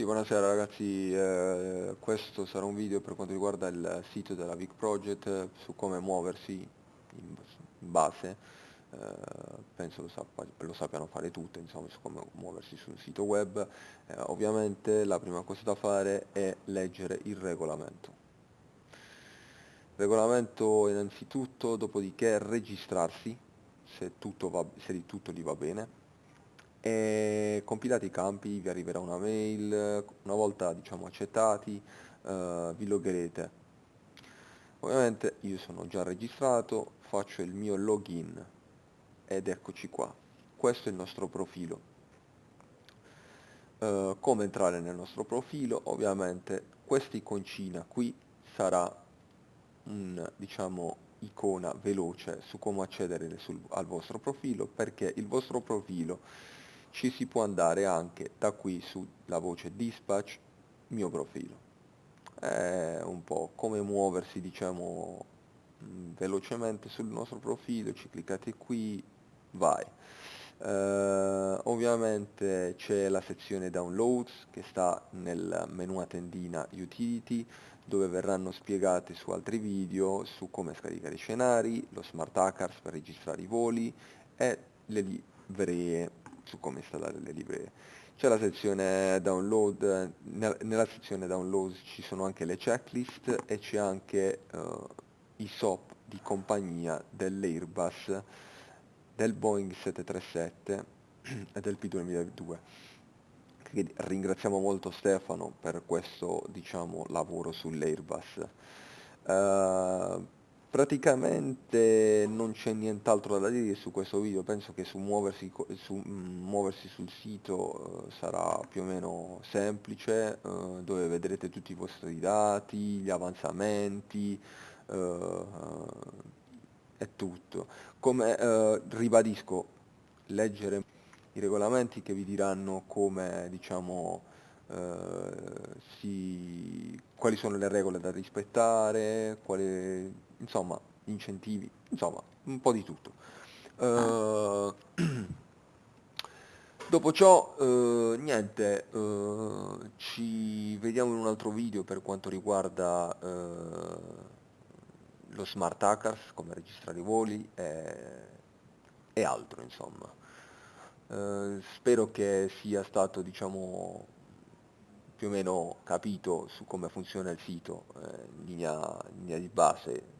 Sì, buonasera ragazzi, eh, questo sarà un video per quanto riguarda il sito della Vic Project eh, su come muoversi in base, eh, penso lo, sappa, lo, sappiano fare tutte, insomma, su come muoversi su un sito web. Eh, ovviamente la prima cosa da fare è leggere il regolamento. Regolamento innanzitutto, dopodiché registrarsi, se, tutto va, se di tutto gli va bene, e compilati i campi vi arriverà una mail, una volta diciamo accettati uh, vi loggerete. Ovviamente io sono già registrato, faccio il mio login ed eccoci qua. Questo è il nostro profilo. Uh, come entrare nel nostro profilo? Ovviamente questa iconcina qui sarà un diciamo icona veloce su come accedere sul, al vostro profilo perché il vostro profilo ci si può andare anche da qui sulla voce dispatch mio profilo. È un po' come muoversi diciamo mm, velocemente sul nostro profilo ci cliccate qui vai. Uh, ovviamente c'è la sezione downloads che sta nel menu a tendina utility dove verranno spiegate su altri video su come scaricare i scenari, lo smart hackers per registrare i voli e le livree su come installare le librerie. C'è la sezione download, nella sezione download ci sono anche le checklist e c'è anche uh, i SOP di compagnia dell'Airbus, del Boeing 737 e del P2002. Quindi ringraziamo molto Stefano per questo diciamo, lavoro sull'Airbus. Uh, Praticamente non c'è nient'altro da dire su questo video, penso che su muoversi, su, mm, muoversi sul sito uh, sarà più o meno semplice, uh, dove vedrete tutti i vostri dati, gli avanzamenti uh, e tutto. Come ribadisco, leggere i regolamenti che vi diranno come diciamo, si, quali sono le regole da rispettare, quali insomma, incentivi, insomma, un po' di tutto. Uh, dopo ciò, uh, niente, uh, ci vediamo in un altro video per quanto riguarda lo smart hackers, come registrare i voli e, e altro, insomma. spero che sia stato, diciamo, più o meno capito su come funziona il sito, in linea, in linea di base